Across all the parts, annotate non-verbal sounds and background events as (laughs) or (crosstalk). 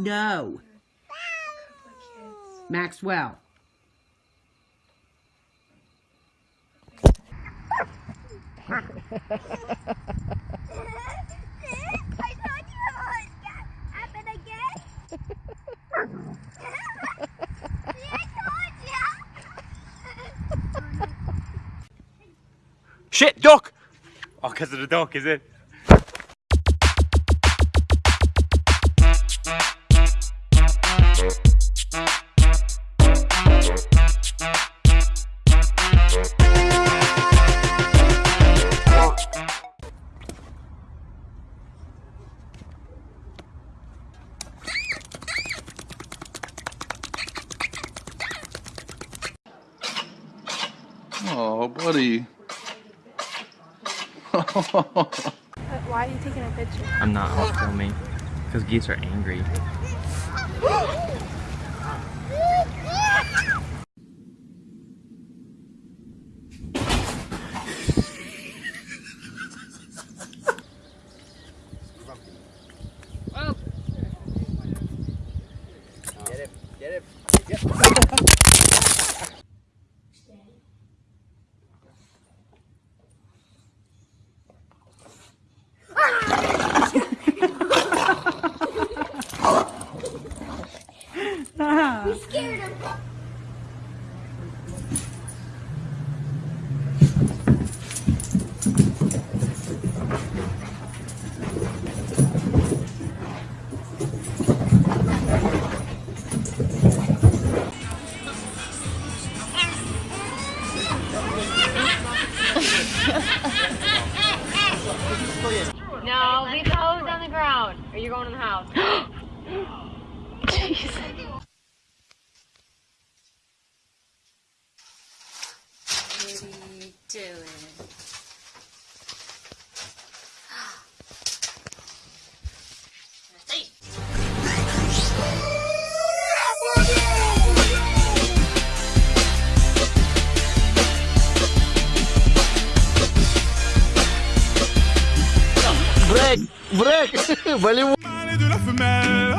No. Maxwell. Shit, duck! Oh, because of the duck, is it? (laughs) Why are you taking a picture? I'm not out filming because geese are angry. (laughs) We scared him. No, leave the hose on the ground, or you're going in the house. (gasps) (laughs) What Break! Break! Volley mâle et de la femelle.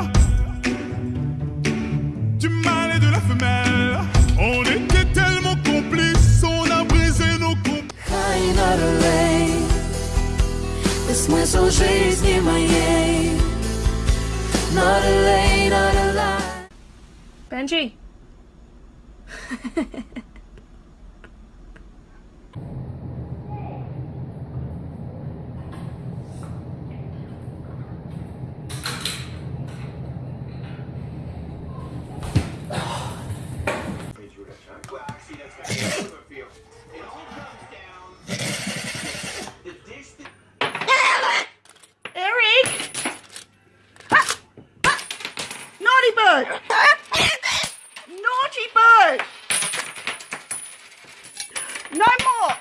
Du mâle et de la femelle. On était tellement complices, on a brisé nos complices. Cai na lei Laisse-moi songer ni Not a lay, not a lie Benji. (laughs) No more!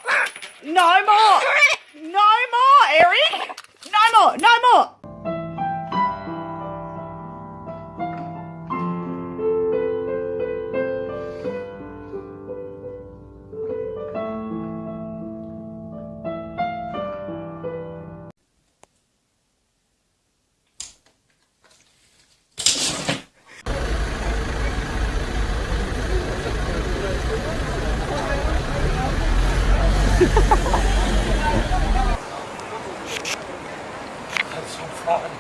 No more! No more, Eric! No more! No more! fahren.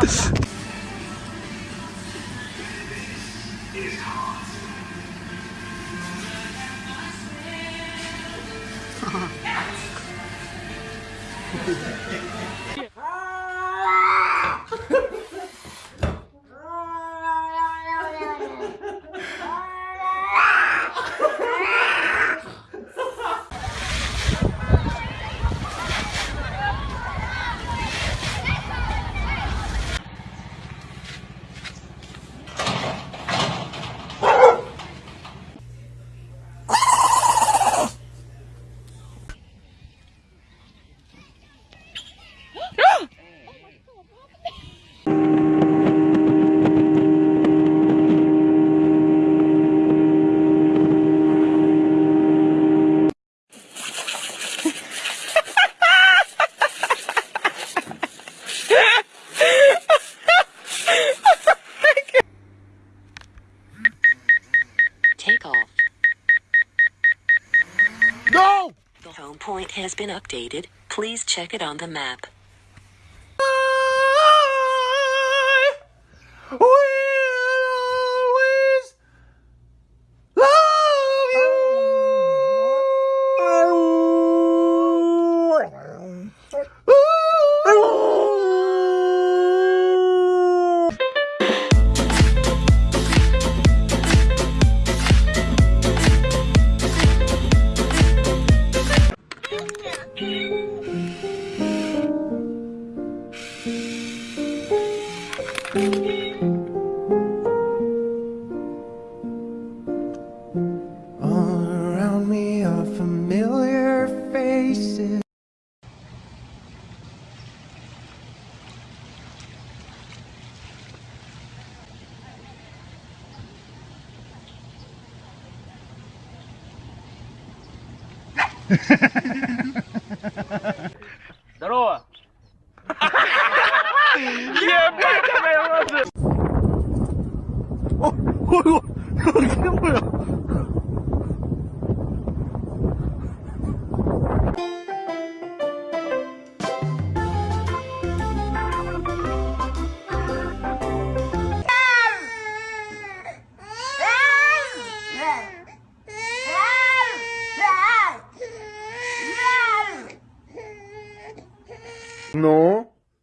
Take (laughs) (laughs) off. No! The home point has been updated. Please check it on the map. Здорово! Ебать, моя лазер! Ой, ой, ой, где моя?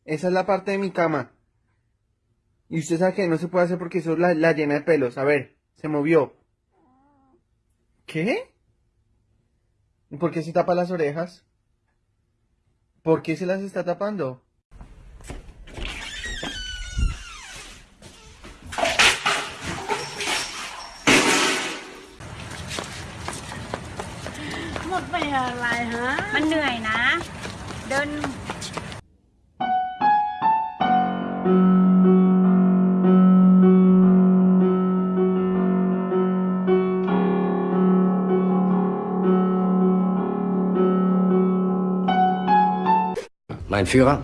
esa es la parte de mi cama. Y usted sabe que no se puede hacer porque eso la, la llena de pelos. A ver, se movió. ¿Qué? ¿Y por qué se tapa las orejas? ¿Por qué se las está tapando? Một về lại hả? มันเหนื่อยนะ เดิน Mein Führer?